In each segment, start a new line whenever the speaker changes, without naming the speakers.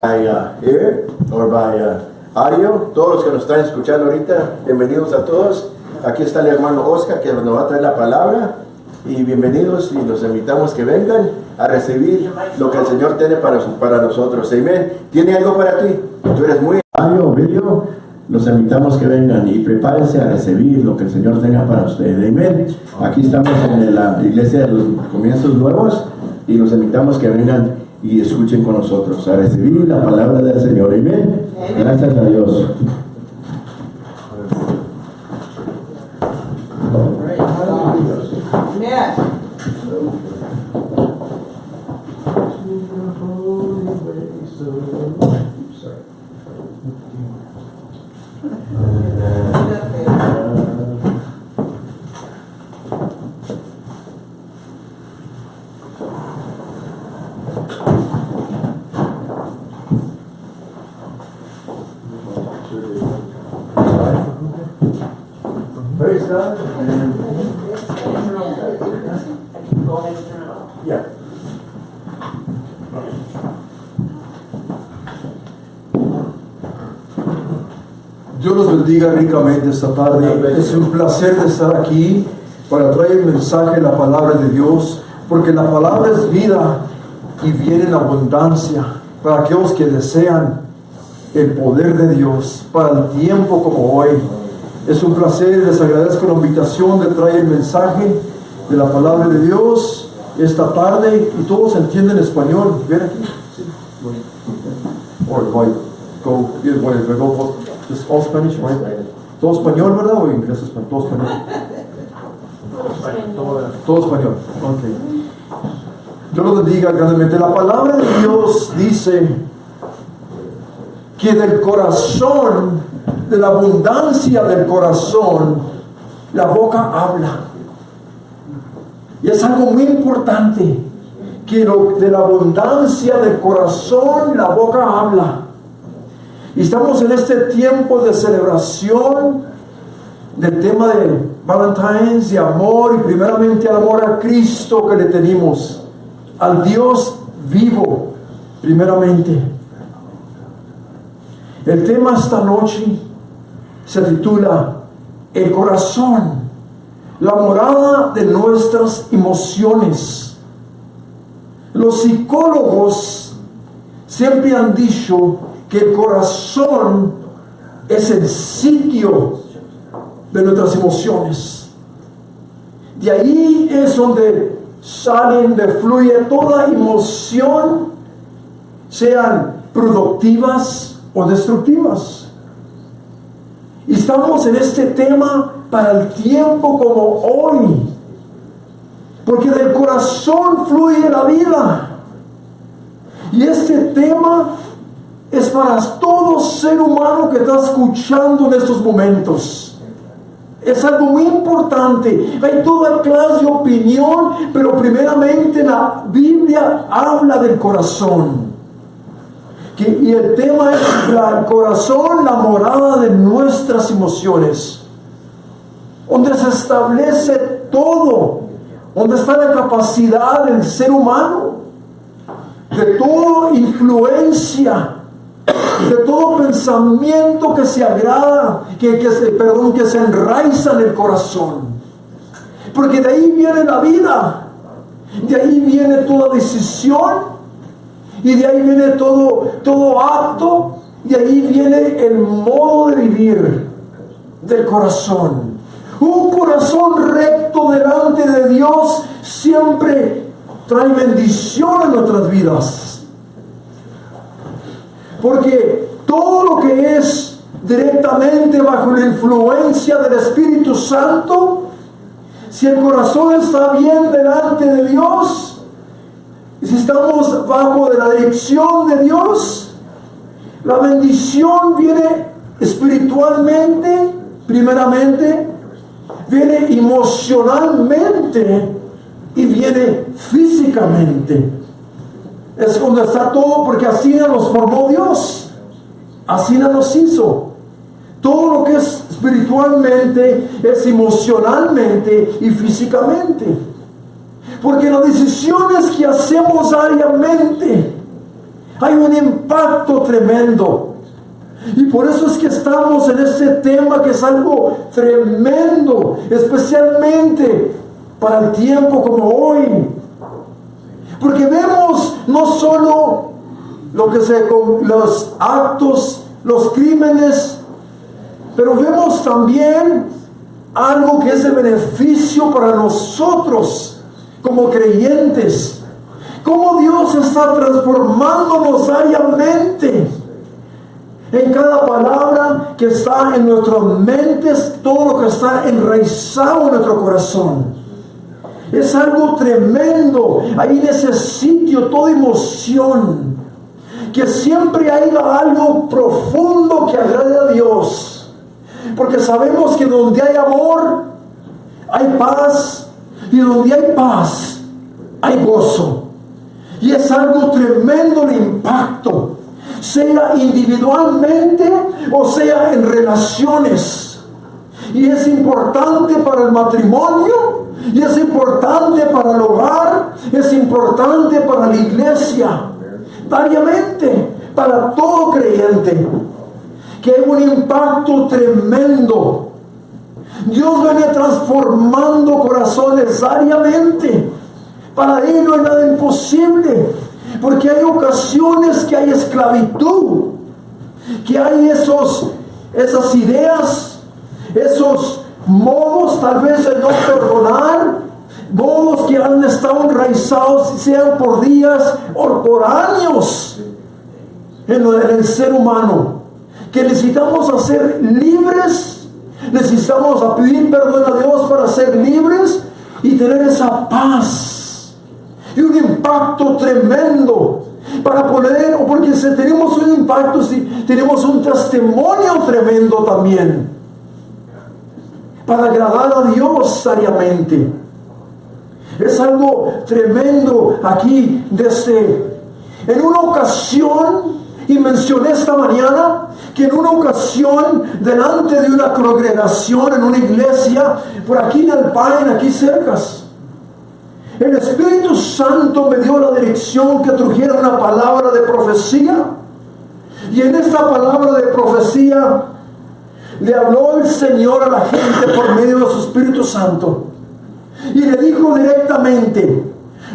by uh, or by uh. Todos los que nos están escuchando ahorita, bienvenidos a todos. Aquí está el hermano Oscar que nos va a traer la palabra. Y bienvenidos y los invitamos que vengan a recibir lo que el Señor tiene para, para nosotros. Amén. ¿Tiene algo para ti? Tú eres muy audio, video. Los invitamos que vengan y prepárense a recibir lo que el Señor tenga para ustedes. Amén. Aquí estamos en la iglesia de los comienzos nuevos y los invitamos que vengan y escuchen con nosotros a recibir la palabra del Señor. Amén. Gracias a Dios. Praise God. Yeah.
Dios los bendiga ricamente esta tarde. Es un placer de estar aquí para traer el mensaje, la palabra de Dios, porque la palabra es vida y viene en abundancia para aquellos que desean el poder de Dios para el tiempo como hoy. Es un placer, les agradezco la invitación de traer el mensaje de la palabra de Dios esta tarde y todos entienden español. Ven aquí. Sí. Or like, go, Todo español, ¿verdad? O inglés, español, todo español. Todo español. Ok. Dios los bendiga grandemente. La palabra de Dios dice que del corazón, de la abundancia del corazón, la boca habla. Y es algo muy importante que lo- de la abundancia del corazón la boca habla. Y estamos en este tiempo de celebración del tema de Valentine's, de amor y primeramente el amor a Cristo que le tenemos, al Dios vivo, primeramente. El tema esta noche se titula El corazón, la morada de nuestras emociones. Los psicólogos siempre han dicho que el corazón es el sitio de nuestras emociones. De ahí es donde salen, de fluye toda emoción, sean productivas o destructivas. Y estamos en este tema para el tiempo como hoy. Porque del corazón fluye la vida. Y este tema es para todo ser humano que está escuchando en estos momentos. Es algo muy importante. Hay toda clase de opinión, pero primeramente la Biblia habla del corazón. Que- y el tema es la- el corazón, la morada de nuestras emociones. Donde se establece todo. Donde está la capacidad del ser humano. De toda influencia de todo pensamiento que se agrada, que, que se, perdón, que se enraiza en el corazón. Porque de ahí viene la vida, de ahí viene toda decisión, y de ahí viene todo, todo acto, y ahí viene el modo de vivir del corazón. Un corazón recto delante de Dios siempre trae bendición en nuestras vidas. Porque todo lo que es directamente bajo la influencia del Espíritu Santo, si el corazón está bien delante de Dios, y si estamos bajo de la dirección de Dios, la bendición viene espiritualmente, primeramente, viene emocionalmente y viene físicamente. Es cuando está todo, porque así nos formó Dios. Así nos hizo. Todo lo que es espiritualmente es emocionalmente y físicamente. Porque las decisiones que hacemos diariamente Hay un impacto tremendo. Y por eso es que estamos en este tema que es algo tremendo, especialmente para el tiempo como hoy. Porque vemos no solo lo que se los actos, los crímenes, pero vemos también algo que es de beneficio para nosotros como creyentes. Cómo Dios está transformándonos diariamente en cada palabra que está en nuestras mentes, todo lo que está enraizado en nuestro corazón. Es algo tremendo. Ahí en ese sitio toda emoción. Que siempre haya algo profundo que agrade a Dios. Porque sabemos que donde hay amor, hay paz. Y donde hay paz, hay gozo. Y es algo tremendo el impacto sea individualmente o sea en relaciones. Y es importante para el matrimonio, y es importante para el hogar, es importante para la iglesia, variamente, para todo creyente, que hay un impacto tremendo. Dios viene transformando corazones diariamente. Para Él no hay nada imposible. Porque hay ocasiones que hay esclavitud, que hay esos, esas ideas, esos modos tal vez de no perdonar, modos que han estado enraizados, sean por días o por años en, el ser humano, que necesitamos hacer libres, necesitamos pedir perdón a Dios para ser libres y tener esa paz y un impacto tremendo para poner, o porque si tenemos un impacto, si tenemos un testimonio tremendo también, para agradar a Dios seriamente. Es algo tremendo aquí desde, en una ocasión, y mencioné esta mañana, que en una ocasión, delante de una congregación, en una iglesia, por aquí en el Paine, aquí cerca, el Espíritu Santo me dio la dirección que trujera una palabra de profecía. Y en esta palabra de profecía le habló el Señor a la gente por medio de su Espíritu Santo. Y le dijo directamente,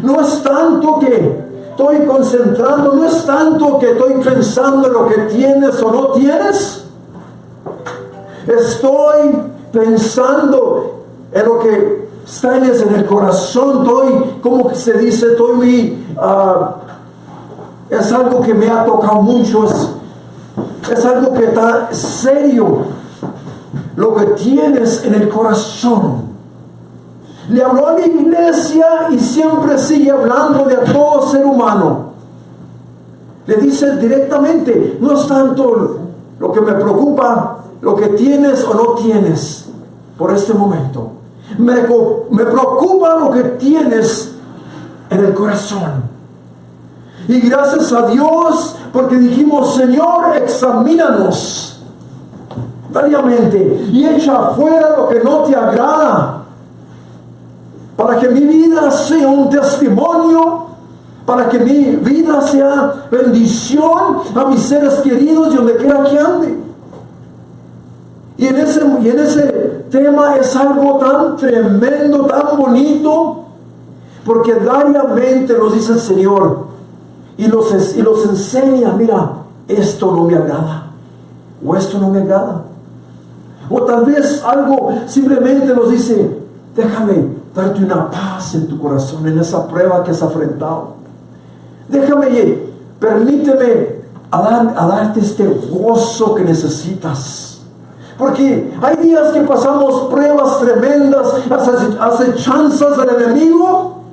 no es tanto que estoy concentrando, no es tanto que estoy pensando en lo que tienes o no tienes. Estoy pensando en lo que Estás en el corazón, estoy, como se dice, estoy muy, ah, es algo que me ha tocado mucho, es, algo que está serio, lo que tienes en el corazón. Le habló a la iglesia y siempre sigue hablando de a todo ser humano. Le dice directamente, no es tanto lo que me preocupa, lo que tienes o no tienes por este momento. Me, preocupa lo que tienes en el corazón. Y gracias a Dios, porque dijimos, Señor, examínanos variamente y echa afuera lo que no te agrada. Para que mi vida sea un testimonio, para que mi vida sea bendición a mis seres queridos y donde quiera que ande. Y en ese, en ese tema es algo tan tremendo, tan bonito, porque diariamente nos dice el Señor y los, y los enseña, mira, esto no me agrada, o esto no me agrada. O tal vez algo simplemente nos dice, déjame darte una paz en tu corazón, en esa prueba que has afrontado. Déjame, permíteme a, a darte este gozo que necesitas. Porque hay días que pasamos pruebas tremendas, acechanzas del enemigo,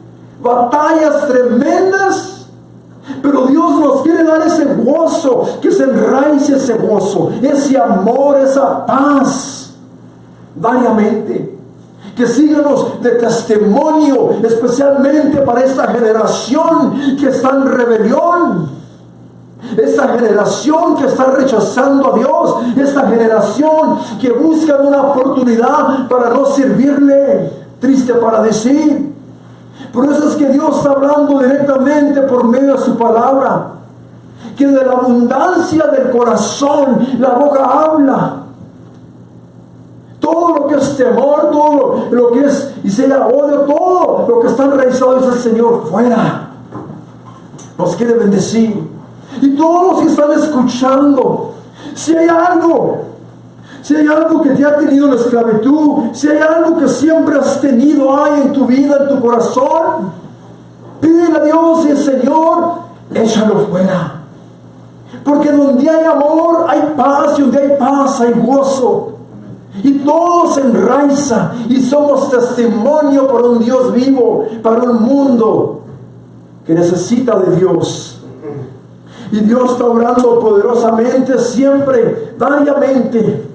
batallas tremendas. Pero Dios nos quiere dar ese gozo, que se enraice ese gozo, ese amor, esa paz, variamente. Que síganos de testimonio, especialmente para esta generación que está en rebelión esta generación que está rechazando a Dios, esta generación que busca una oportunidad para no servirle, triste para decir. Por eso es que Dios está hablando directamente por medio de su palabra. que de la abundancia del corazón la boca habla. Todo lo que es temor, todo lo que es y sea odio, todo lo que está enraizado es el Señor fuera. Nos quiere bendecir. Y todos los que están escuchando, si hay algo, si hay algo que te ha tenido en la esclavitud, si hay algo que siempre has tenido ahí en tu vida, en tu corazón, pídele a Dios y el Señor, échalo fuera. Porque donde hay amor hay paz y donde hay paz hay gozo. Y todo se enraiza y somos testimonio para un Dios vivo, para un mundo que necesita de Dios. Y Dios está obrando poderosamente, siempre, variamente,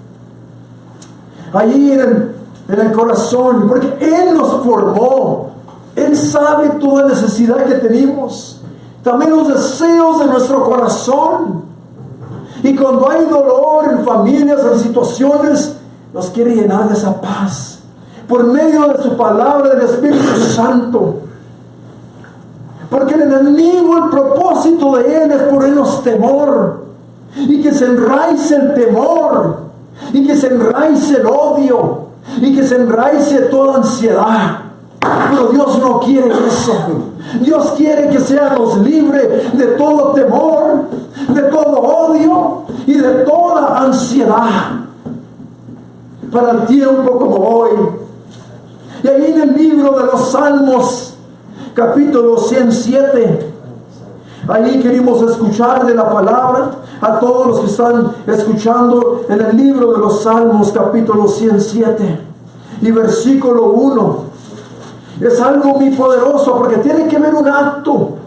allí en el, en el corazón, porque Él nos formó. Él sabe toda necesidad que tenemos, también los deseos de nuestro corazón. Y cuando hay dolor en familias, en situaciones, nos quiere llenar de esa paz. Por medio de su palabra, del Espíritu Santo. Porque el enemigo, el propósito de él es ponernos temor. Y que se enraice el temor. Y que se enraice el odio. Y que se enraice toda ansiedad. Pero Dios no quiere eso. Dios quiere que seamos libres de todo temor, de todo odio y de toda ansiedad. Para el tiempo como hoy. Y ahí en el libro de los Salmos, capítulo 107. Ahí queremos escuchar de la palabra a todos los que están escuchando en el libro de los Salmos, capítulo 107 y versículo 1. Es algo muy poderoso porque tiene que ver un acto,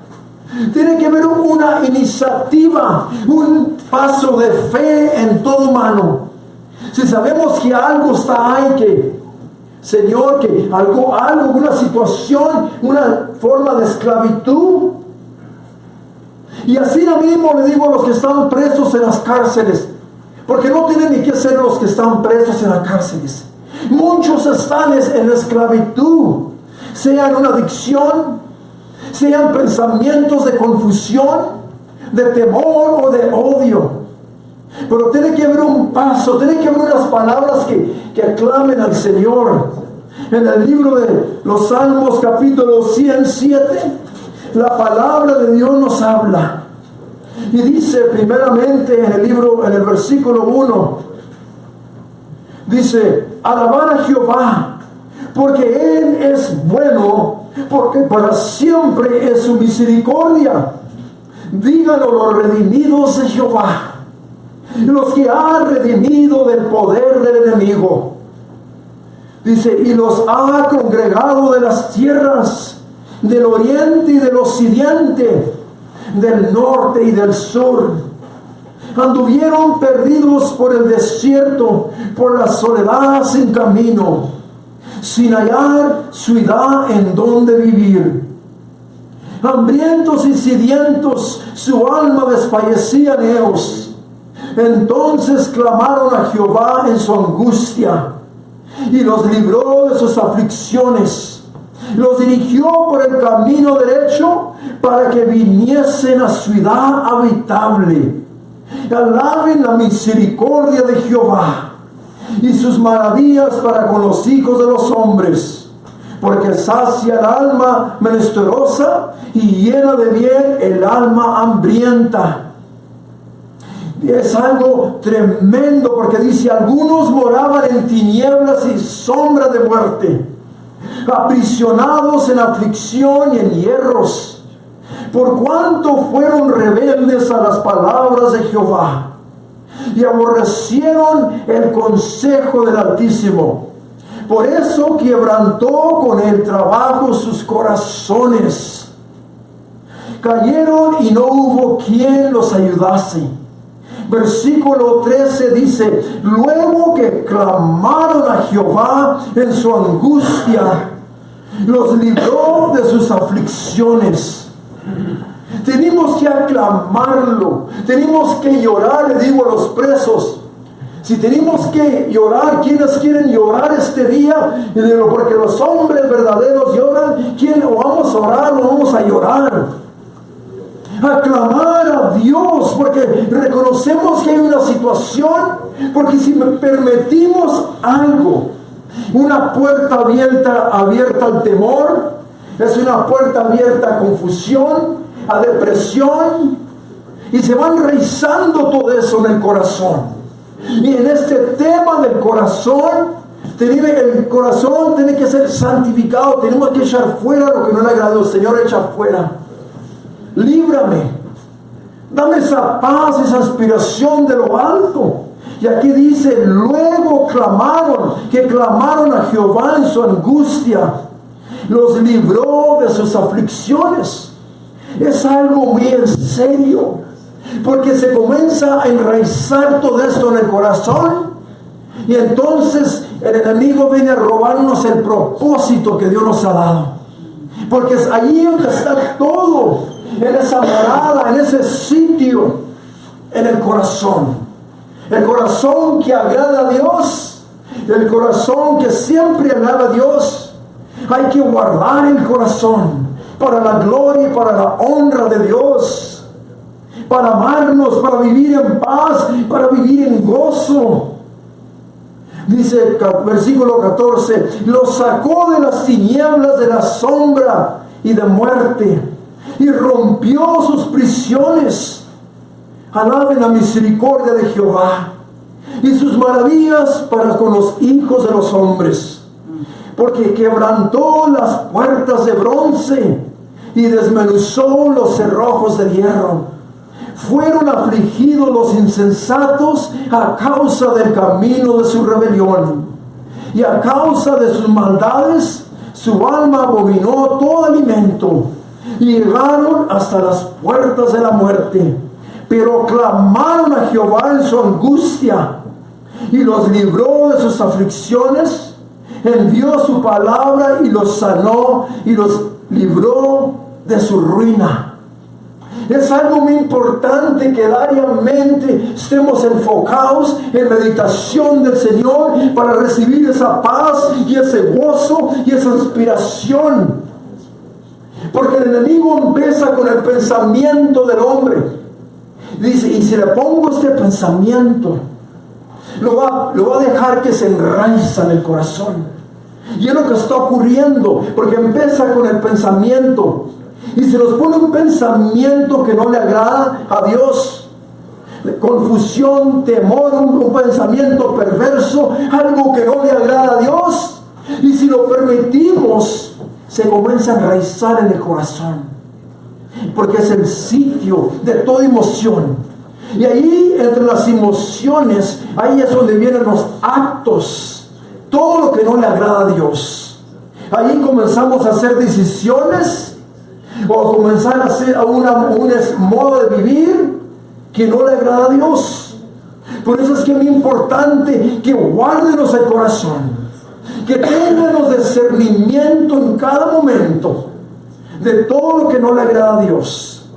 tiene que ver una iniciativa, un paso de fe en todo humano. Si sabemos que algo está ahí que Señor, que algo, algo, una situación, una forma de esclavitud. Y así lo mismo le digo a los que están presos en las cárceles, porque no tienen ni que ser los que están presos en las cárceles. Muchos están en esclavitud, sea en una adicción, sean pensamientos de confusión, de temor o de odio. Pero tiene que haber un paso, tiene que haber unas palabras que, que aclamen al Señor. En el libro de los Salmos capítulo 107, la palabra de Dios nos habla. Y dice primeramente en el libro, en el versículo 1, dice, alabar a Jehová, porque Él es bueno, porque para siempre es su misericordia. Díganlo los redimidos de Jehová los que ha redimido del poder del enemigo. Dice, y los ha congregado de las tierras del oriente y del occidente, del norte y del sur. Anduvieron perdidos por el desierto, por la soledad sin camino, sin hallar ciudad en donde vivir. Hambrientos y sedientos, su alma desfallecía en ellos entonces clamaron a Jehová en su angustia y los libró de sus aflicciones. Los dirigió por el camino derecho para que viniesen a ciudad habitable. Alaben la misericordia de Jehová y sus maravillas para con los hijos de los hombres, porque sacia el alma menesterosa y llena de bien el alma hambrienta es algo tremendo porque dice, algunos moraban en tinieblas y sombra de muerte, aprisionados en aflicción y en hierros, por cuanto fueron rebeldes a las palabras de Jehová y aborrecieron el consejo del Altísimo. Por eso quebrantó con el trabajo sus corazones. Cayeron y no hubo quien los ayudase Versículo 13 dice, luego que clamaron a Jehová en su angustia, los libró de sus aflicciones. Tenemos que aclamarlo, tenemos que llorar, le digo a los presos. Si tenemos que llorar, ¿quiénes quieren llorar este día? Porque los hombres verdaderos lloran, ¿quién o vamos a orar o vamos a llorar? A clamar a Dios, porque reconocemos que hay una situación, porque si permitimos algo, una puerta abierta, abierta al temor, es una puerta abierta a confusión, a depresión, y se va enraizando todo eso en el corazón. Y en este tema del corazón, el corazón tiene que ser santificado, tenemos que echar fuera lo que no le agradó. Señor, echa fuera. Líbrame. Dame esa paz, esa aspiración de lo alto. Y aquí dice, luego clamaron, que clamaron a Jehová en su angustia. Los libró de sus aflicciones. Es algo muy en serio. Porque se comienza a enraizar todo esto en el corazón. Y entonces el enemigo viene a robarnos el propósito que Dios nos ha dado. Porque es allí donde está todo. En esa morada, en ese sitio. En el corazón. El corazón que agrada a Dios. El corazón que siempre agrada a Dios. Hay que guardar el corazón para la gloria y para la honra de Dios para amarnos, para vivir en paz, para vivir en gozo. Dice versículo 14, los sacó de las tinieblas de la sombra y de muerte y rompió sus prisiones. Alaben la misericordia de Jehová y sus maravillas para con los hijos de los hombres. Porque quebrantó las puertas de bronce y desmenuzó los cerrojos de hierro fueron afligidos los insensatos a causa del camino de su rebelión. Y a causa de sus maldades, su alma abominó todo alimento. Llegaron hasta las puertas de la muerte. Pero clamaron a Jehová en su angustia y los libró de sus aflicciones. Envió su palabra y los sanó y los libró de su ruina. Es algo muy importante que diariamente estemos enfocados en meditación del Señor para recibir esa paz y ese gozo y esa inspiración. Porque el enemigo empieza con el pensamiento del hombre. Dice, y si le pongo este pensamiento, lo va, lo va a dejar que se enraiza en el corazón. Y es lo que está ocurriendo, porque empieza con el pensamiento y se nos pone un pensamiento que no le agrada a Dios, confusión, temor, un, pensamiento perverso, algo que no le agrada a Dios, y si lo permitimos, se comienza a enraizar en el corazón, porque es el sitio de toda emoción. Y ahí, entre las emociones, ahí es donde vienen los actos, todo lo que no le agrada a Dios. Ahí comenzamos a hacer decisiones o comenzar a hacer un modo de vivir que no le agrada a Dios. Por eso es que es muy importante que guárdenos el corazón, que tengamos discernimiento en cada momento de todo lo que no le agrada a Dios.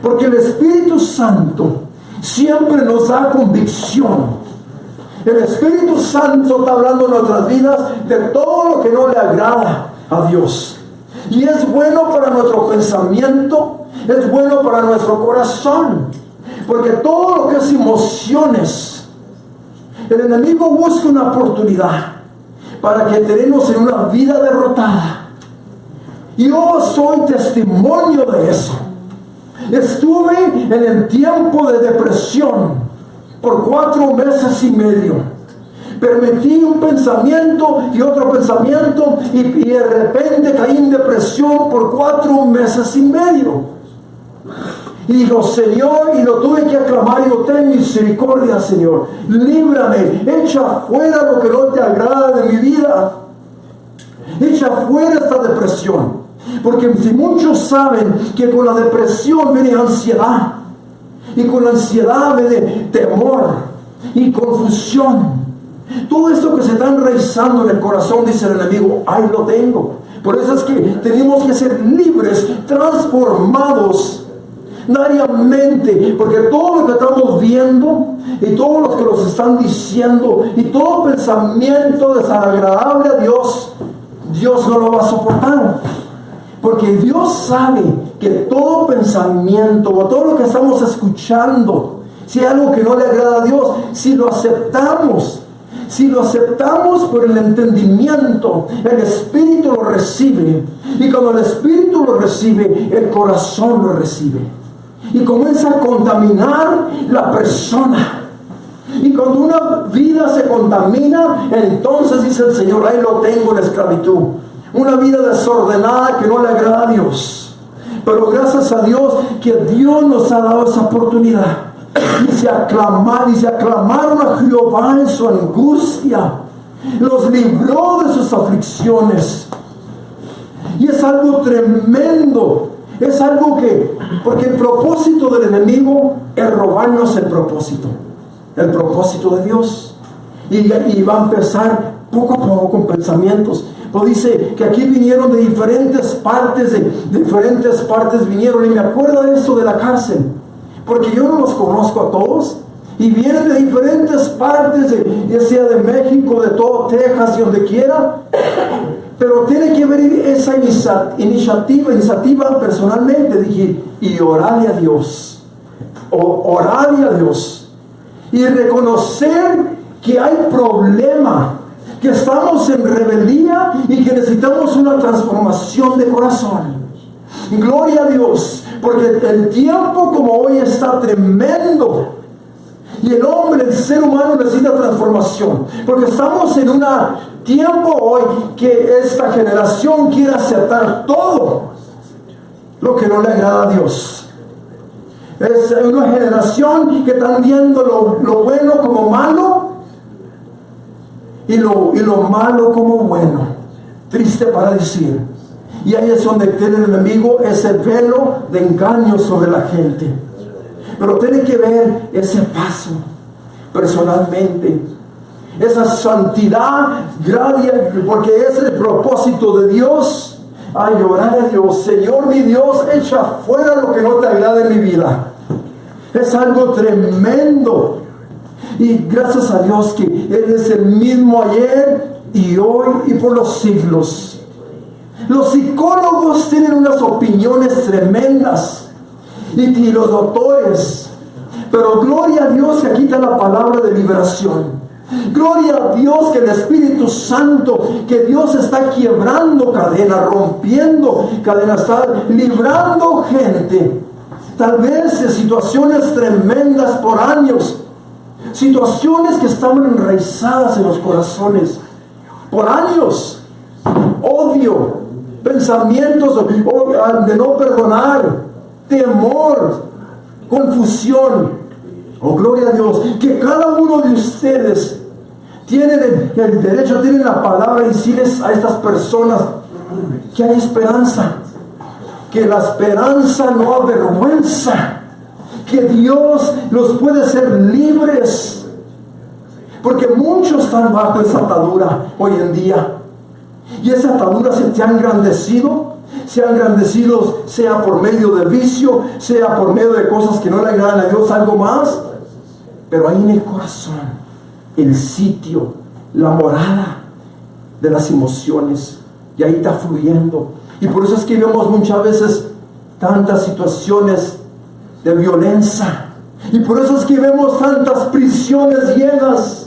Porque el Espíritu Santo siempre nos da convicción. El Espíritu Santo está hablando en nuestras vidas de todo lo que no le agrada a Dios. Y es bueno para nuestro pensamiento, es bueno para nuestro corazón. Porque todo lo que es emociones, el enemigo busca una oportunidad para que tenemos en una vida derrotada. Yo soy testimonio de eso. Estuve en el tiempo de depresión por cuatro meses y medio permití un pensamiento y otro pensamiento y, de repente caí en depresión por cuatro meses y medio. Y dijo, Señor, y lo tuve que aclamar, y digo, ten misericordia, Señor, líbrame, echa fuera lo que no te agrada echa fuera esta depresión. Porque si muchos saben que con la depresión viene ansiedad, y con la ansiedad viene temor y confusión. Todo esto que se está enraizando en el corazón, dice el enemigo, ahí lo tengo. Por eso es que tenemos que ser libres, transformados diariamente, porque todo lo que estamos viendo y todo lo que nos están diciendo y todo pensamiento desagradable a Dios, Dios no lo va a soportar. Porque Dios sabe que todo pensamiento o todo lo que estamos escuchando, si hay algo que no le agrada a Dios, si lo aceptamos, si lo aceptamos por el entendimiento, el Espíritu lo recibe. Y cuando el Espíritu lo recibe, el corazón lo recibe. Y comienza a contaminar la persona. Y cuando una vida se contamina, entonces dice el Señor, ahí lo tengo en esclavitud. Una vida desordenada que no le agrada a Dios. Pero gracias a Dios que Dios nos ha dado esa oportunidad. Y se aclamaron, y se aclamaron a Jehová en su angustia. Los libró de sus aflicciones. Y es algo tremendo. Es algo que, porque el propósito del enemigo es robarnos el propósito. El propósito de Dios. Y, va a empezar poco a poco con pensamientos. Pues dice que aquí vinieron de diferentes partes, de, diferentes partes vinieron. Y me acuerdo de eso de la cárcel. Porque yo no los conozco a todos. Y vienen de diferentes partes, de, ya sea de México, de todo Texas y donde quiera. Pero tiene que ver esa iniciativa, iniciativa personalmente. Dije, y orarle a Dios. O, orarle a Dios. Y reconocer que hay problema que estamos en rebeldía y que necesitamos una transformación de corazón. Gloria a Dios, porque el tiempo como hoy está tremendo. Y el hombre, el ser humano necesita transformación. Porque estamos en un tiempo hoy que esta generación quiere aceptar todo lo que no le agrada a Dios. Es una generación que están viendo lo, lo bueno como malo y lo, y lo malo como bueno. Triste para decir. Y ahí es donde tiene el enemigo ese velo de engaño sobre la gente. Pero tiene que ver ese paso personalmente. Esa santidad, gracia, porque es el propósito de Dios. Ay, llorar a Dios, Señor mi Dios, echa fuera lo que no te agrada en mi vida. Es algo tremendo. Y gracias a Dios que Él es el mismo ayer y hoy y por los siglos. Los psicólogos tienen unas opiniones tremendas y, los doctores. Pero gloria a Dios que aquí está la palabra de liberación. Gloria a Dios que el Espíritu Santo, que Dios está quebrando cadenas, rompiendo cadenas, está librando gente. Tal vez de situaciones tremendas por años situaciones que estaban enraizadas en los corazones por años, odio, pensamientos de no perdonar, temor, confusión. Oh, gloria a Dios, que cada uno de ustedes tiene el, derecho, tiene la palabra y decirles a estas personas que hay esperanza, que la esperanza no avergüenza que Dios los puede hacer libres. Porque muchos están bajo esa atadura hoy en día. Y esa atadura se te ha engrandecido. Se ha engrandecido sea por medio de vicio, sea por medio de cosas que no le agradan a Dios, algo más. Pero ahí en el corazón, el sitio, la morada de las emociones. Y ahí está fluyendo. Y por eso es que vemos muchas veces tantas situaciones de violencia. Y por eso es que vemos tantas prisiones llenas.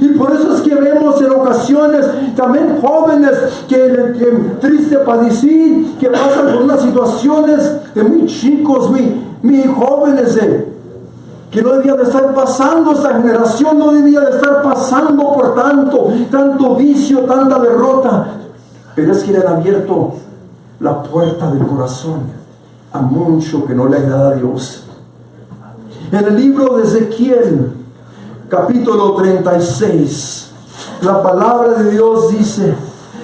Y por eso es que vemos en ocasiones también jóvenes que, que triste padecer, que pasan por unas situaciones de muy chicos, muy, jóvenes, que no debía de estar pasando, esta generación no debía de estar pasando por tanto, tanto vicio, tanta derrota. Pero es que le han abierto la puerta del corazón a mucho que no le agrada a Dios. En el libro de Ezequiel, capítulo 36, la palabra de Dios dice,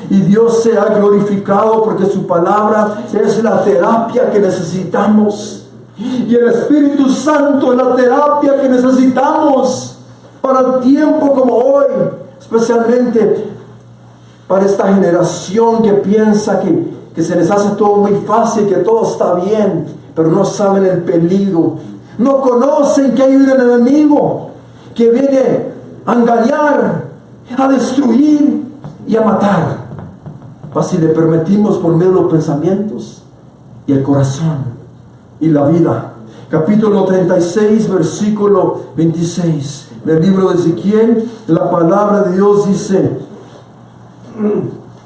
y Dios se ha glorificado porque su palabra es la terapia que necesitamos. Y el Espíritu Santo es la terapia que necesitamos para el tiempo como hoy, especialmente para esta generación que piensa que que se les hace todo muy fácil, que todo está bien, pero no saben el peligro. No conocen que hay un enemigo que viene a engañar, a destruir y a matar. Mas si le permitimos por medio de los pensamientos y el corazón y la vida. Capítulo 36, versículo 26 del libro de Ezequiel, la palabra de Dios dice,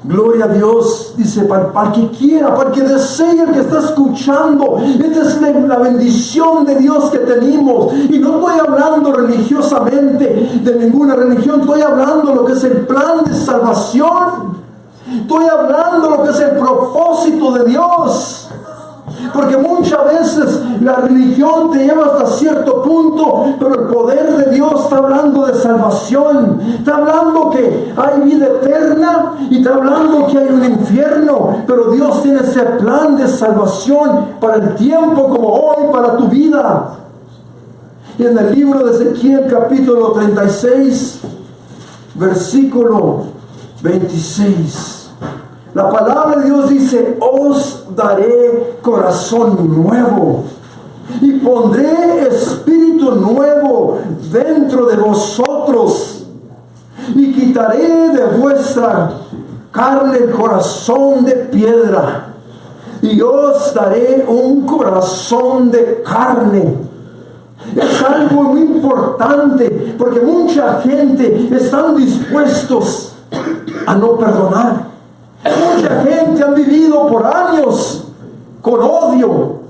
Gloria a Dios, dice, para, para, que quiera, para que desee el que está escuchando. Esta es la, la, bendición de Dios que tenemos. Y no estoy hablando religiosamente de ninguna religión, estoy hablando lo que es el plan de salvación. Estoy hablando lo que es el propósito de Dios. Porque muchas veces la religión te lleva hasta cierto punto, pero el poder de Dios está hablando de salvación. Está hablando que hay vida eterna y está hablando que hay un infierno. Pero Dios tiene ese plan de salvación para el tiempo como hoy, para tu vida. Y en el libro de Ezequiel capítulo 36, versículo 26. La palabra de Dios dice, os daré corazón nuevo y pondré espíritu nuevo dentro de vosotros y quitaré de vuestra carne el corazón de piedra y os daré un corazón de carne. Es algo muy importante porque mucha gente están dispuestos a no perdonar. Mucha gente ha vivido por años con odio.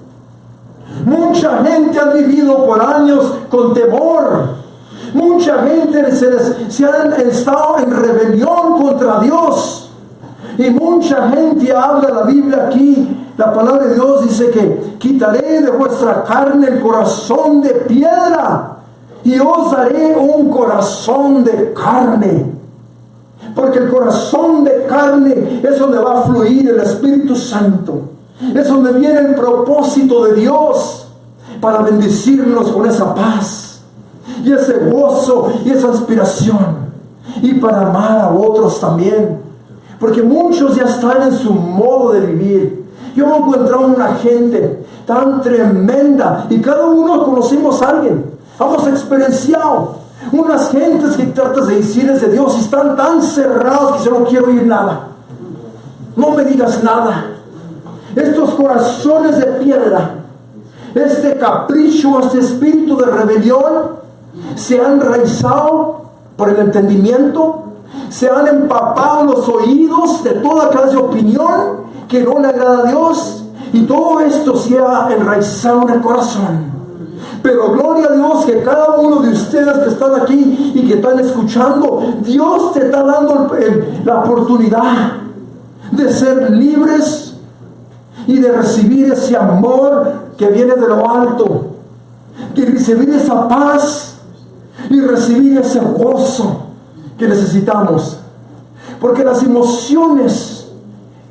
Mucha gente ha vivido por años con temor. Mucha gente se, ha estado en rebelión contra Dios. Y mucha gente habla la Biblia aquí. La palabra de Dios dice que quitaré de vuestra carne el corazón de piedra y os daré un corazón de carne. Porque el corazón de carne es donde va a fluir el Espíritu Santo. Es donde viene el propósito de Dios para bendecirnos con esa paz y ese gozo y esa inspiración. Y para amar a otros también. Porque muchos ya están en su modo de vivir. Yo me he encontrado una gente tan tremenda y cada uno conocimos a alguien. Hemos experienciado unas gentes que tratas de decirles de Dios y están tan cerrados que yo no quiero oír nada. No me digas nada. Estos corazones de piedra, este capricho, este espíritu de rebelión, se han enraizado por el entendimiento, se han empapado los oídos de toda clase de opinión que no le agrada a Dios, y todo esto se ha enraizado en el corazón. Pero gloria a Dios que cada uno de ustedes que están aquí y que están escuchando, Dios te está dando la oportunidad de ser libres y de recibir ese amor que viene de lo alto, de recibir esa paz y recibir ese gozo que necesitamos. Porque las emociones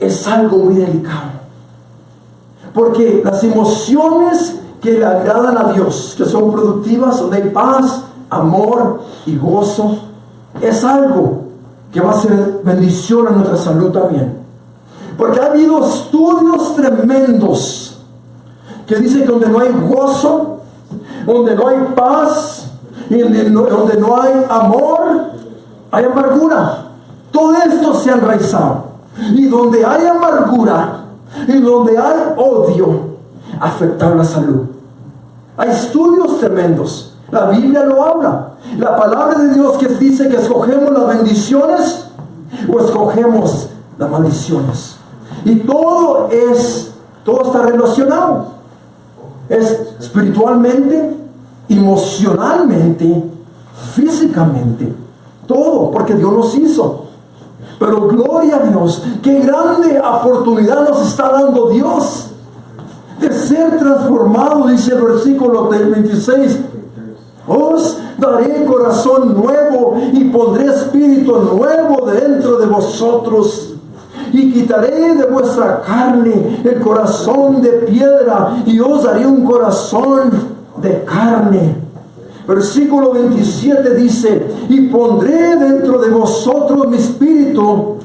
es algo muy delicado. Porque las emociones que le agradan a Dios, que son productivas, donde hay paz, amor y gozo, es algo que va a ser bendición a nuestra salud también. Porque ha habido estudios tremendos que dicen que donde no hay gozo, donde no hay paz, donde no, hay amor, hay amargura. Todo esto se ha enraizado. Y donde hay amargura y donde hay odio, afectar la salud. Hay estudios tremendos. La Biblia lo habla. La palabra de Dios que dice que escogemos las bendiciones o escogemos las maldiciones. Y todo es, todo está relacionado. Es espiritualmente, emocionalmente, físicamente. Todo, porque Dios nos hizo. Pero gloria a Dios, qué grande oportunidad nos está dando Dios de ser transformado, dice el versículo 26. Os daré corazón nuevo y pondré espíritu nuevo dentro de vosotros. Y quitaré de vuestra carne el corazón de piedra y os daré un corazón de carne. Versículo 27 dice, y pondré dentro de vosotros mi espíritu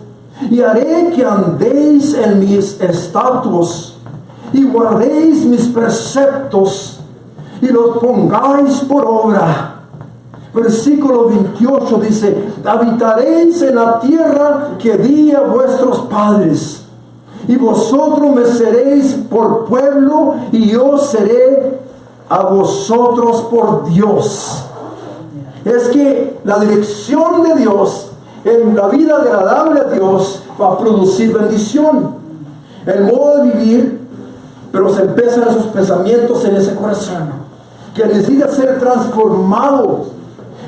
y haré que andéis en mis estatutos y guardéis mis preceptos y los pongáis por obra. Versículo 28 dice, habitaréis en la tierra que di a vuestros padres. Y vosotros me seréis por pueblo y yo seré a vosotros por Dios. Es que la dirección de Dios en la vida agradable a Dios va a producir bendición. El modo de vivir, pero se empiezan esos pensamientos en ese corazón, que necesita ser transformado.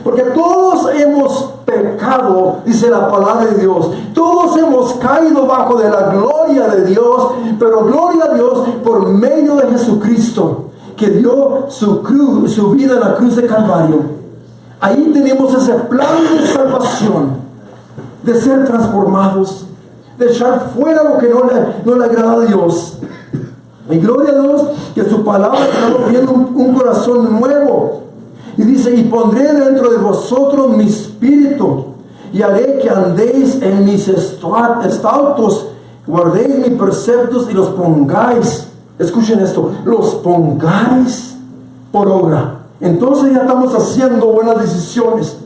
Porque todos hemos pecado, dice la palabra de Dios. Todos hemos caído bajo de la gloria de Dios, pero gloria a Dios por medio de Jesucristo, que dio su, cruz, su vida en la cruz de Calvario. Ahí tenemos ese plan de salvación de ser transformados, de echar fuera lo que no le, no le agrada a Dios. Y gloria a Dios que su palabra está viendo un, un corazón nuevo. Y dice, y pondré dentro de vosotros mi espíritu y haré que andéis en mis estatutos, guardéis mis preceptos y los pongáis. Escuchen esto, los pongáis por obra. Entonces ya estamos haciendo buenas decisiones.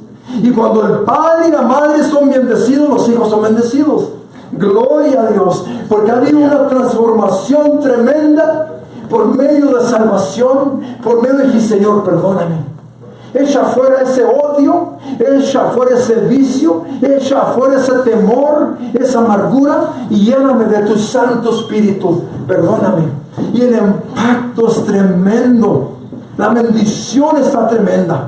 Y cuando el padre y la madre son bendecidos, los hijos son bendecidos. Gloria a Dios, porque ha habido una transformación tremenda por medio de salvación, por medio de Señor, perdóname. Echa fuera ese odio, echa fuera ese vicio, echa fuera ese temor, esa amargura y lléname de tu Santo Espíritu. Perdóname. Y el impacto es tremendo. La bendición está tremenda.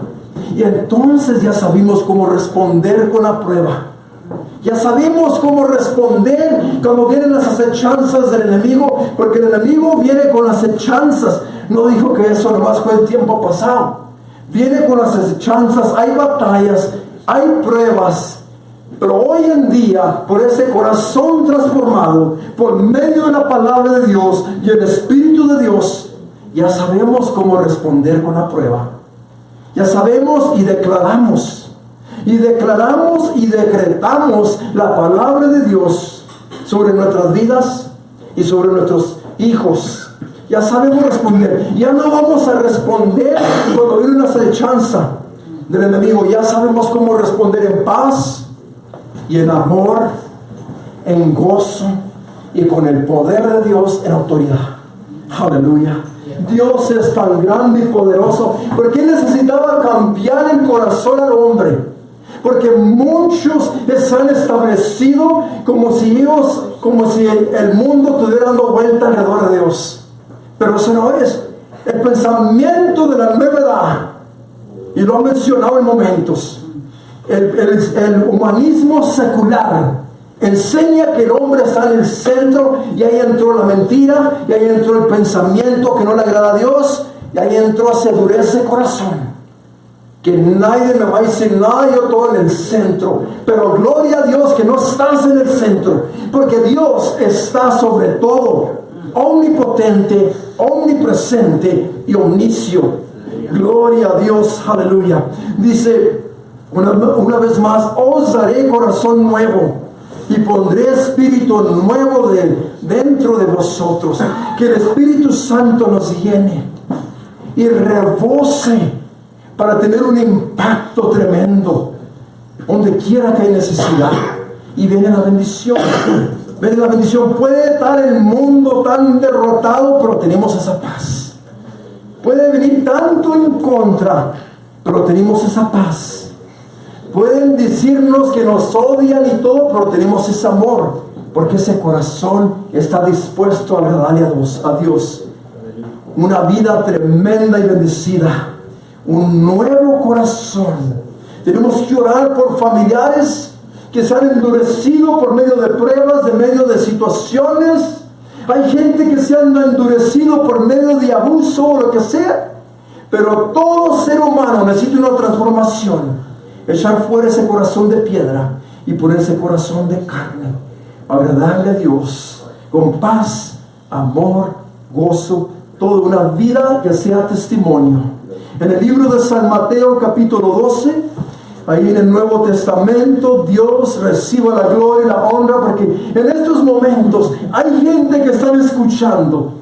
Y entonces ya sabemos cómo responder con la prueba. Ya sabemos cómo responder cuando vienen las acechanzas del enemigo, porque el enemigo viene con las acechanzas. No dijo que eso nomás fue el tiempo pasado. Viene con las acechanzas, hay batallas, hay pruebas. Pero hoy en día, por ese corazón transformado, por medio de la palabra de Dios y el Espíritu de Dios, ya sabemos cómo responder con la prueba. Ya sabemos y declaramos. Y declaramos y decretamos la palabra de Dios sobre nuestras vidas y sobre nuestros hijos. Ya sabemos responder. Ya no vamos a responder cuando viene una acechanza del enemigo. Ya sabemos cómo responder en paz y en amor, en gozo y con el poder de Dios en autoridad. Aleluya. Dios es tan grande y poderoso. Porque Él necesitaba cambiar el corazón al hombre. Porque muchos están establecidos como si ellos, como si el mundo estuviera dando vuelta alrededor de Dios. Pero eso no es. El pensamiento de la nueva edad, y lo he mencionado en momentos, el, humanismo secular Enseña que el hombre está en el centro y ahí entró la mentira, y ahí entró el pensamiento que no le agrada a Dios, y ahí entró a dureza el corazón. Que nadie me va a decir nada, yo todo en el centro. Pero gloria a Dios que no estás en el centro, porque Dios está sobre todo, omnipotente, omnipresente y omniscio. Gloria a Dios, aleluya. Dice una, una vez más, os daré corazón nuevo y pondré espíritu nuevo de, dentro de vosotros. Que el Espíritu Santo nos llene y rebose para tener un impacto tremendo donde quiera que hay necesidad. Y viene la bendición. Viene la bendición. Puede estar el mundo tan derrotado, pero tenemos esa paz. Puede venir tanto en contra, pero tenemos esa paz Pueden decirnos que nos odian y todo, pero tenemos ese amor, porque ese corazón está dispuesto a agradarle a Dios. Una vida tremenda y bendecida. Un nuevo corazón. Tenemos que orar por familiares que se han endurecido por medio de pruebas, de medio de situaciones. Hay gente que se han endurecido por medio de abuso o lo que sea. Pero todo ser humano necesita una transformación echar fuera ese corazón de piedra y poner ese corazón de carne, agradarle a Dios con paz, amor, gozo, toda una vida que sea testimonio. En el libro de San Mateo capítulo 12, ahí en el Nuevo Testamento, Dios reciba la gloria y la honra porque en estos momentos hay gente que están escuchando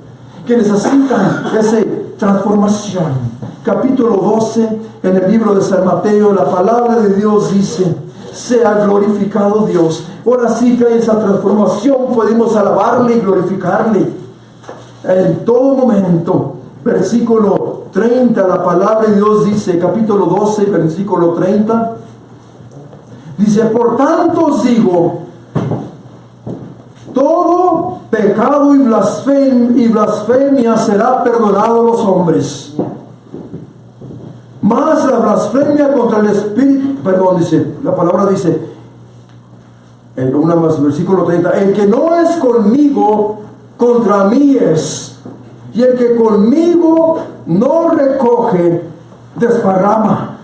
que necesitan esa transformación capítulo 12, en el libro de San Mateo, la palabra de Dios dice, sea glorificado Dios. Ahora sí que en esa transformación podemos alabarle y glorificarle en todo momento. Versículo 30, la palabra de Dios dice, capítulo 12, versículo 30, dice, por tanto os digo, todo pecado y blasfemia, será perdonado a los hombres. Más la blasfemia contra el Espíritu, perdón, dice, la palabra dice, en una más, versículo 30, el que no es conmigo, contra mí es. Y el que conmigo no recoge, desparrama.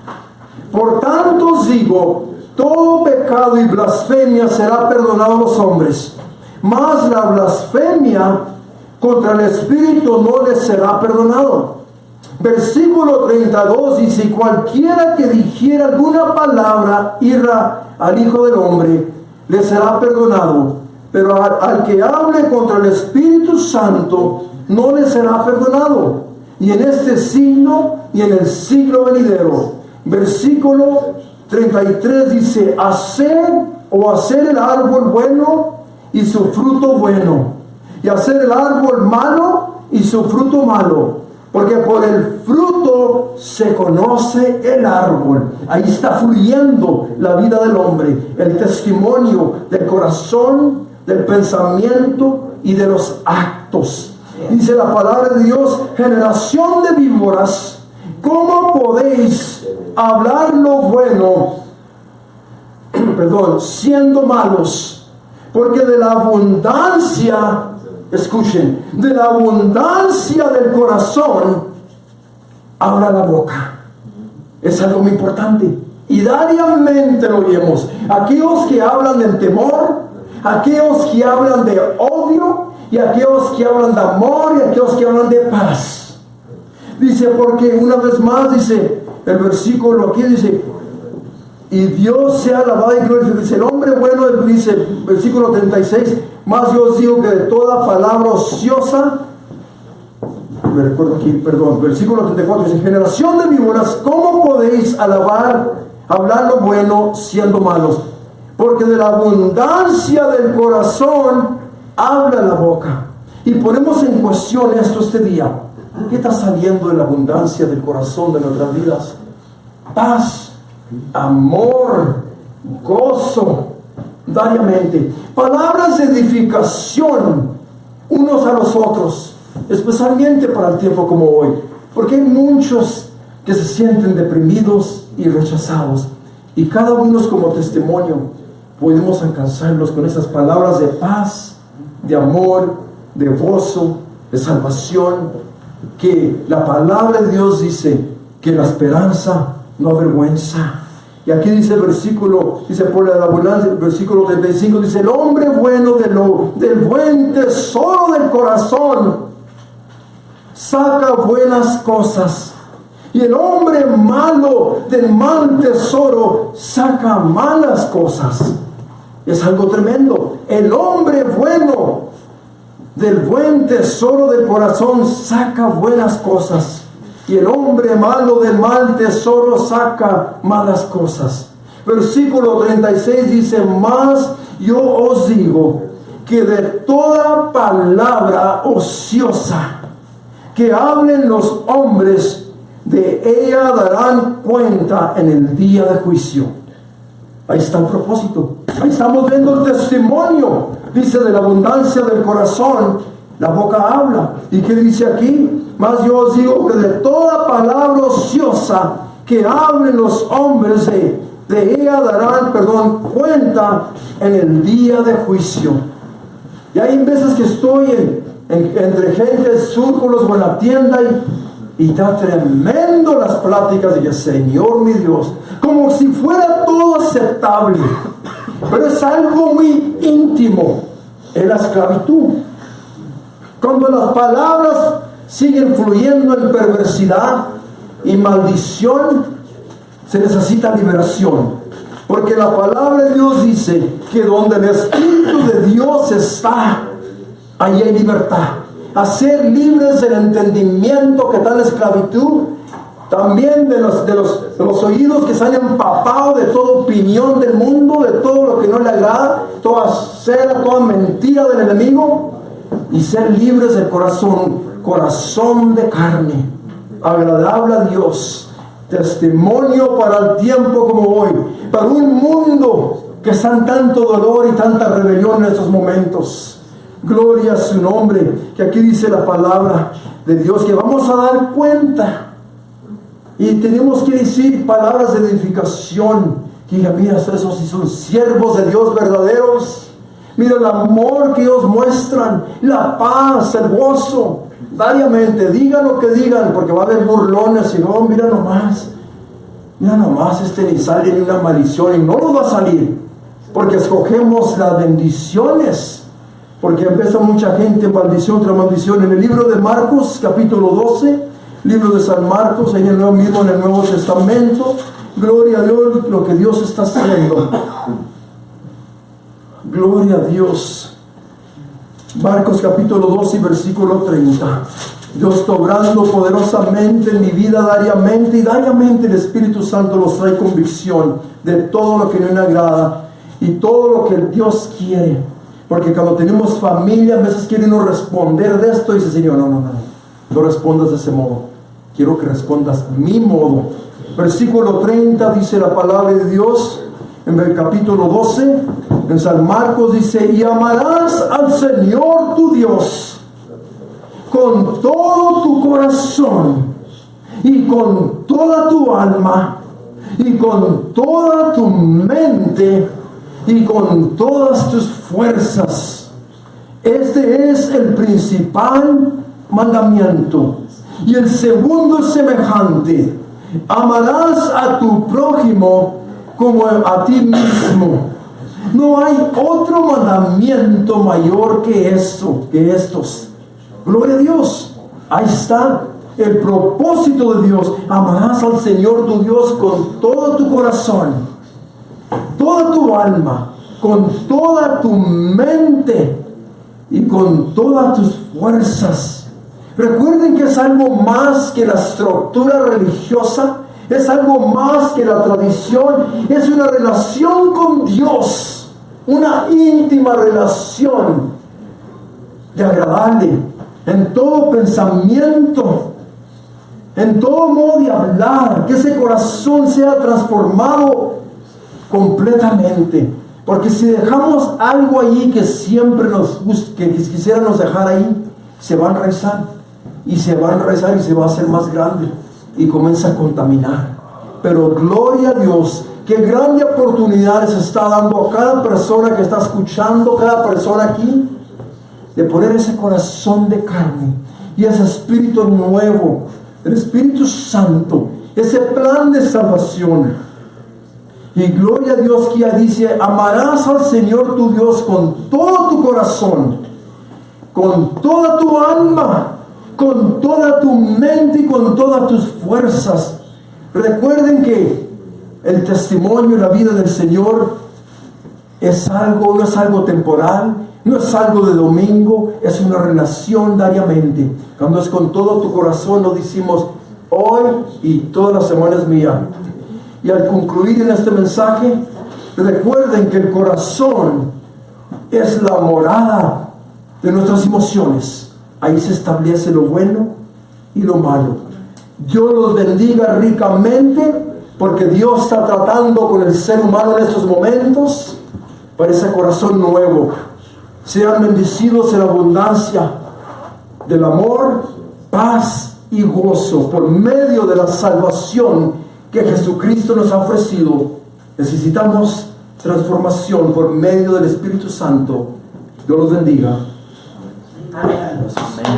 Por tanto os digo, todo pecado y blasfemia será perdonado a los hombres mas la blasfemia contra el Espíritu no les será perdonado. Versículo 32 dice, cualquiera que dijera alguna palabra irra al Hijo del Hombre, le será perdonado. Pero al, que hable contra el Espíritu Santo, no le será perdonado. Y en este siglo y en el siglo venidero. Versículo 33 dice, hacer o hacer el árbol bueno y su fruto bueno, y hacer el árbol malo y su fruto malo, porque por el fruto se conoce el árbol. Ahí está fluyendo la vida del hombre, el testimonio del corazón, del pensamiento y de los actos. Dice la palabra de Dios, generación de víboras, ¿cómo podéis hablar lo bueno, perdón, siendo malos? Porque de la abundancia, escuchen, de la abundancia del corazón, habla la boca. Es algo muy importante. Y diariamente lo oímos. Aquellos que hablan del temor, aquellos que hablan de odio, y aquellos que hablan de amor, y aquellos que hablan de paz. Dice, porque una vez más dice, el versículo aquí dice, y Dios sea alabado y glorificado. Dice el hombre bueno, dice, versículo 36, más yo os digo que de toda palabra ociosa, me recuerdo aquí, perdón, versículo 34, dice, generación de víboras, ¿cómo podéis alabar, hablar lo bueno siendo malos? Porque de la abundancia del corazón habla la boca. Y ponemos en cuestión esto este día. ¿Qué está saliendo de la abundancia del corazón de nuestras vidas? Paz amor, gozo, diariamente. Palabras de edificación unos a los otros, especialmente para el tiempo como hoy. Porque hay muchos que se sienten deprimidos y rechazados. Y cada uno como testimonio podemos alcanzarlos con esas palabras de paz, de amor, de gozo, de salvación. Que la palabra de Dios dice que la esperanza no avergüenza. Y aquí dice el versículo, dice por la abundancia, el versículo 35, dice, el hombre bueno del buen tesoro del corazón saca buenas cosas. Y el hombre malo del mal tesoro saca malas cosas. Es algo tremendo. El hombre bueno del buen tesoro del corazón saca buenas cosas y el hombre malo del mal tesoro saca malas cosas. Versículo 36 dice, más yo os digo que de toda palabra ociosa que hablen los hombres, de ella darán cuenta en el día de juicio. Ahí está el propósito. Ahí estamos viendo el testimonio. Dice de la abundancia del corazón, la boca habla. ¿Y qué dice aquí? Mas yo os digo que de toda palabra ociosa que hablen los hombres de, de ella darán, perdón, cuenta en el día de juicio. Y hay veces que estoy en, entre gente, círculos o en la tienda y, y está tremendo las pláticas de Señor mi Dios, como si fuera todo aceptable. Pero es algo muy íntimo, en la esclavitud. Cuando las palabras siguen fluyendo en perversidad y maldición, se necesita liberación. Porque la palabra de Dios dice que donde el Espíritu de Dios está, ahí hay libertad. A ser libres del entendimiento que la esclavitud También de los, de, los, de los oídos que se han empapado de toda opinión del mundo, de todo lo que no le agrada, toda cera, toda mentira del enemigo, y ser libres del corazón, corazón de carne, agradable a Dios, testimonio para el tiempo como hoy, para un mundo que está en tanto dolor y tanta rebelión en estos momentos. Gloria a su nombre, que aquí dice la palabra de Dios, que vamos a dar cuenta y tenemos que decir palabras de edificación. Que diga, mira, esos sí son siervos de Dios verdaderos. Mira el amor que ellos muestran, la paz, el gozo. Diariamente, digan lo que digan, porque va a haber burlones y no, mira nomás. Mira nomás, este ni sale ni una maldición y no nos va a salir. Porque escogemos las bendiciones. Porque empieza mucha gente maldición tras maldición. En el libro de Marcos, capítulo 12, libro de San Marcos, en el nuevo mismo en el Nuevo Testamento. Gloria a Dios lo que Dios está haciendo. Gloria a Dios. Marcos capítulo 12 versículo 30. Dios está obrando poderosamente en mi vida diariamente y diariamente el Espíritu Santo nos trae convicción de todo lo que no me agrada y todo lo que Dios quiere. Porque cuando tenemos familia, a veces quieren no responder de esto y dice, Señor, no, no, no, no respondas de ese modo. Quiero que respondas mi modo. Versículo 30 dice la palabra de Dios en el capítulo 12, en San Marcos dice, y amarás al Señor tu Dios con todo tu corazón y con toda tu alma y con toda tu mente y con todas tus fuerzas. Este es el principal mandamiento. Y el segundo semejante. Amarás a tu prójimo como a ti mismo. No hay otro mandamiento mayor que esto, que estos. Gloria a Dios. Ahí está el propósito de Dios. Amarás al Señor tu Dios con todo tu corazón, toda tu alma, con toda tu mente y con todas tus fuerzas. Recuerden que es algo más que la estructura religiosa, es algo más que la tradición, es una relación con Dios, una íntima relación de agradable en todo pensamiento, en todo modo de hablar, que ese corazón sea transformado completamente. Porque si dejamos algo ahí que siempre nos que quisiéramos dejar ahí, se va a enraizar y se va a enraizar y se va a hacer más grande y comienza a contaminar. Pero gloria a Dios, qué grande oportunidad está dando a cada persona que está escuchando, cada persona aquí, de poner ese corazón de carne y ese espíritu nuevo, el Espíritu Santo, ese plan de salvación y gloria a Dios que ya dice, amarás al Señor tu Dios con todo tu corazón, con toda tu alma, con toda tu mente y con todas tus fuerzas. Recuerden que el testimonio y la vida del Señor es algo, no es algo temporal, no es algo de domingo, es una relación diariamente. Cuando es con todo tu corazón, lo decimos hoy y todas las semanas mía. Y al concluir en este mensaje, recuerden que el corazón es la morada de nuestras emociones. Ahí se establece lo bueno y lo malo. Dios los bendiga ricamente porque Dios está tratando con el ser humano en estos momentos para ese corazón nuevo. Sean bendecidos en abundancia del amor, paz y gozo por medio de la salvación que Jesucristo nos ha ofrecido, necesitamos transformación por medio del Espíritu Santo. Dios los bendiga. Amén.